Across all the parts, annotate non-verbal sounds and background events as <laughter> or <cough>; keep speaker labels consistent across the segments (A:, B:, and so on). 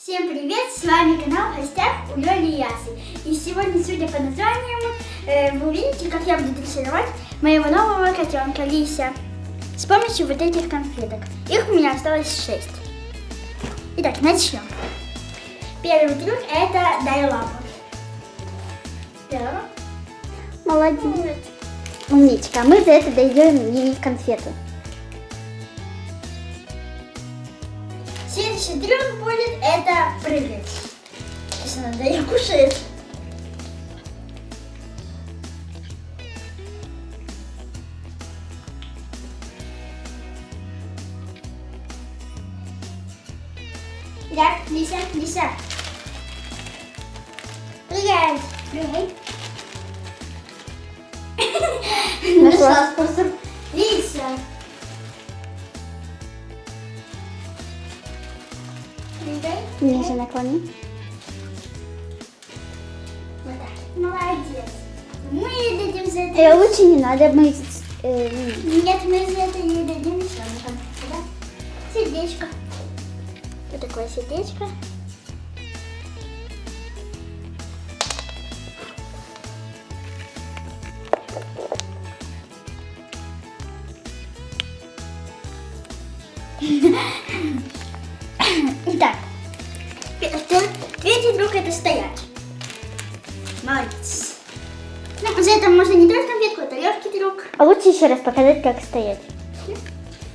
A: Всем привет! С вами канал в гостях у Лёли и Ясы. И сегодня, судя по названию, э, вы увидите, как я буду дрессировать моего нового котенка Лися с помощью вот этих конфеток. Их у меня осталось 6. Итак, начнем. Первый трюк это дай лапу. Первый.
B: Молодец. Умничка. А мы за это даем ей конфету.
A: Трюк будет это прыгать. Если надо ее кушает. Итак, Лися, Лися. Прыгай. Прыгай. Нашла способ.
B: Ниже наклони.
A: Вот так. Молодец. Мы ей дадим за это.
B: Э, лучше не надо, мы... э,
A: Нет, мы за это ей дадим конфетку, да? Сердечко. Вот такое сердечко. <laughs> <laughs> Итак, третий друг это стоять. Молодец. Ну, за это можно не только конфетку, это легкий друг.
B: А лучше еще раз показать, как стоять.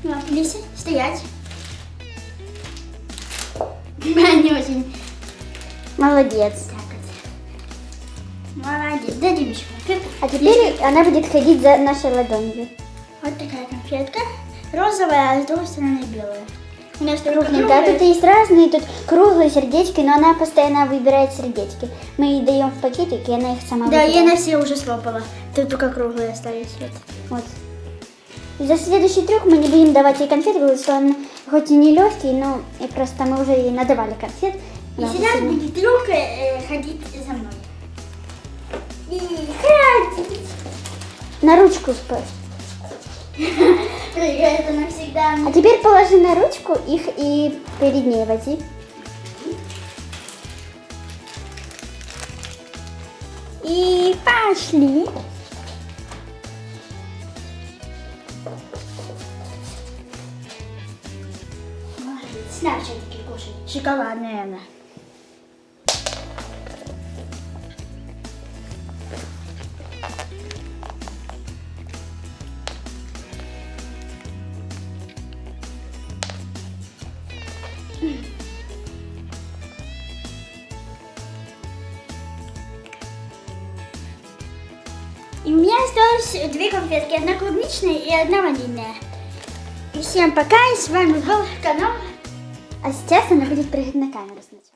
A: Ну, Лися, стоять. <laughs> Не очень.
B: Молодец.
A: Молодец. Дадим еще конфетку.
B: А теперь она будет ходить за нашей ладонью.
A: Вот такая конфетка. Розовая, а с другой стороны белая. У нас только
B: Крупненькая. А
A: круглая.
B: тут есть разные, тут круглые сердечки, но она постоянно выбирает сердечки. Мы ей даем в пакетик, и она их сама
A: Да, я
B: выбирает.
A: на все уже слопала. Тут только круглые остались. Вот.
B: Вот. За следующий трюк мы не будем давать ей конфет, потому что он хоть и не легкий, но и просто мы уже ей надавали конфет.
A: И сейчас будет трюк э, ходить за мной. И ходить.
B: На ручку спать. <laughs>
A: Прыгает она всегда.
B: А теперь положи на ручку их и перед ней вози. И пошли.
A: Все-таки кушай. Шоколадная она. И у меня осталось две конфетки, одна клубничная и одна ванильная. И всем пока, и с вами был канал
B: А сейчас она будет прыгать на камеру сначала.